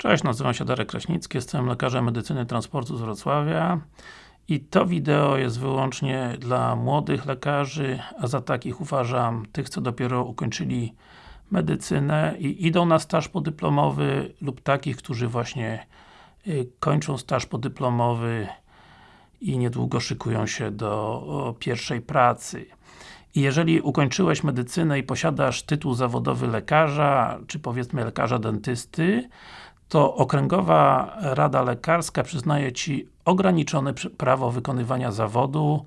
Cześć, nazywam się Darek Kraśnicki, jestem lekarzem medycyny transportu z Wrocławia i to wideo jest wyłącznie dla młodych lekarzy, a za takich uważam tych, co dopiero ukończyli medycynę i idą na staż podyplomowy lub takich, którzy właśnie y, kończą staż podyplomowy i niedługo szykują się do pierwszej pracy. I jeżeli ukończyłeś medycynę i posiadasz tytuł zawodowy lekarza, czy powiedzmy lekarza dentysty, to Okręgowa Rada Lekarska przyznaje Ci ograniczone prawo wykonywania zawodu,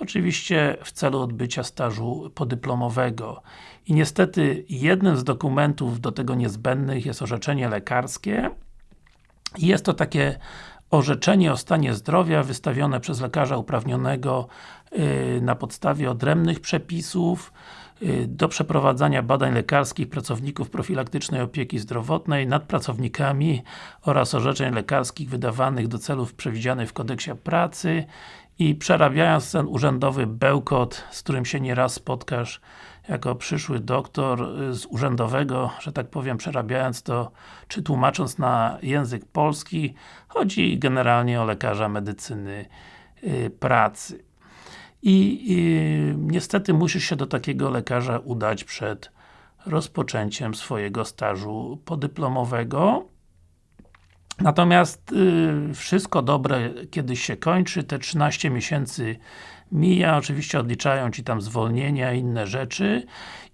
oczywiście w celu odbycia stażu podyplomowego. I niestety jednym z dokumentów do tego niezbędnych jest orzeczenie lekarskie. I jest to takie orzeczenie o stanie zdrowia wystawione przez lekarza uprawnionego yy, na podstawie odrębnych przepisów do przeprowadzania badań lekarskich pracowników profilaktycznej opieki zdrowotnej nad pracownikami oraz orzeczeń lekarskich wydawanych do celów przewidzianych w kodeksie pracy i przerabiając ten urzędowy bełkot, z którym się nieraz spotkasz jako przyszły doktor y, z urzędowego, że tak powiem, przerabiając to, czy tłumacząc na język polski, chodzi generalnie o lekarza medycyny y, pracy. I, I niestety musisz się do takiego lekarza udać przed rozpoczęciem swojego stażu podyplomowego. Natomiast y, wszystko dobre kiedyś się kończy, te 13 miesięcy mija, oczywiście odliczają Ci tam zwolnienia inne rzeczy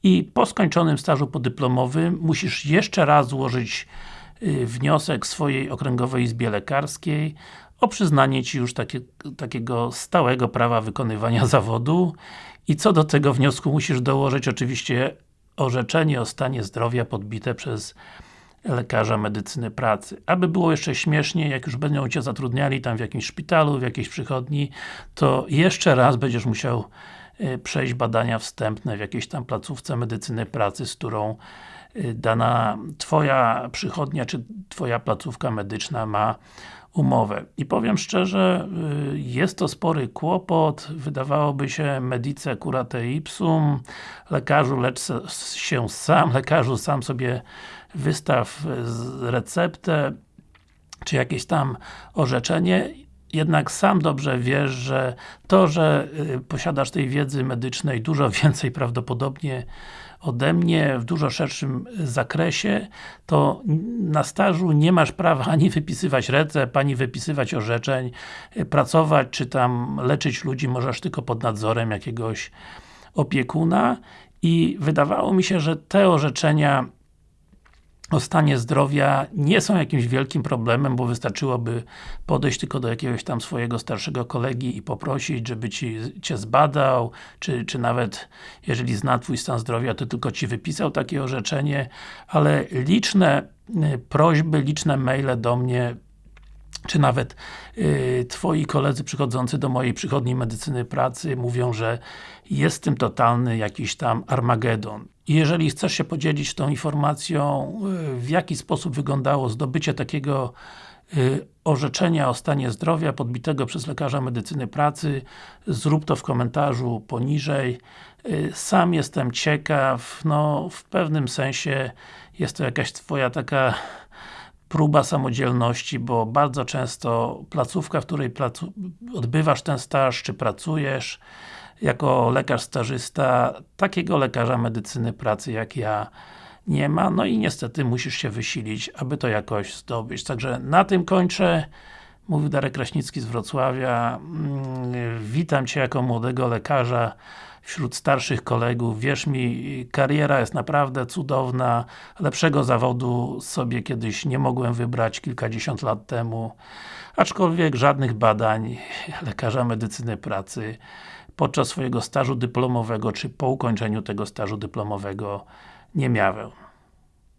i po skończonym stażu podyplomowym musisz jeszcze raz złożyć y, wniosek swojej Okręgowej Izbie Lekarskiej o przyznanie Ci już takie, takiego stałego prawa wykonywania zawodu i co do tego wniosku musisz dołożyć oczywiście orzeczenie o stanie zdrowia podbite przez lekarza medycyny pracy. Aby było jeszcze śmieszniej, jak już będą Cię zatrudniali tam w jakimś szpitalu, w jakiejś przychodni, to jeszcze raz będziesz musiał przejść badania wstępne w jakiejś tam placówce medycyny pracy, z którą e, dana Twoja przychodnia, czy Twoja placówka medyczna ma umowę. I powiem szczerze, e, jest to spory kłopot, wydawałoby się medice curate ipsum, lekarzu lecz się sam, lekarzu sam sobie wystaw receptę, czy jakieś tam orzeczenie, jednak sam dobrze wiesz, że to, że y, posiadasz tej wiedzy medycznej dużo więcej prawdopodobnie ode mnie, w dużo szerszym zakresie, to na stażu nie masz prawa ani wypisywać recept, ani wypisywać orzeczeń, y, pracować, czy tam leczyć ludzi możesz tylko pod nadzorem jakiegoś opiekuna. I wydawało mi się, że te orzeczenia o stanie zdrowia nie są jakimś wielkim problemem, bo wystarczyłoby podejść tylko do jakiegoś tam swojego starszego kolegi i poprosić, żeby ci, Cię zbadał, czy, czy nawet jeżeli zna Twój stan zdrowia, to tylko Ci wypisał takie orzeczenie, ale liczne y, prośby, liczne maile do mnie czy nawet y, Twoi koledzy przychodzący do mojej przychodni medycyny pracy mówią, że jest tym totalny jakiś tam Armagedon. Jeżeli chcesz się podzielić tą informacją, y, w jaki sposób wyglądało zdobycie takiego y, orzeczenia o stanie zdrowia podbitego przez lekarza medycyny pracy, zrób to w komentarzu poniżej. Y, sam jestem ciekaw, no w pewnym sensie jest to jakaś Twoja taka próba samodzielności, bo bardzo często placówka, w której odbywasz ten staż, czy pracujesz jako lekarz stażysta, takiego lekarza medycyny pracy jak ja nie ma, no i niestety musisz się wysilić, aby to jakoś zdobyć. Także na tym kończę. Mówił Darek Kraśnicki z Wrocławia. Mm, witam Cię jako młodego lekarza wśród starszych kolegów. Wierz mi, kariera jest naprawdę cudowna. Lepszego zawodu sobie kiedyś nie mogłem wybrać kilkadziesiąt lat temu. Aczkolwiek żadnych badań lekarza medycyny pracy podczas swojego stażu dyplomowego, czy po ukończeniu tego stażu dyplomowego nie miałem.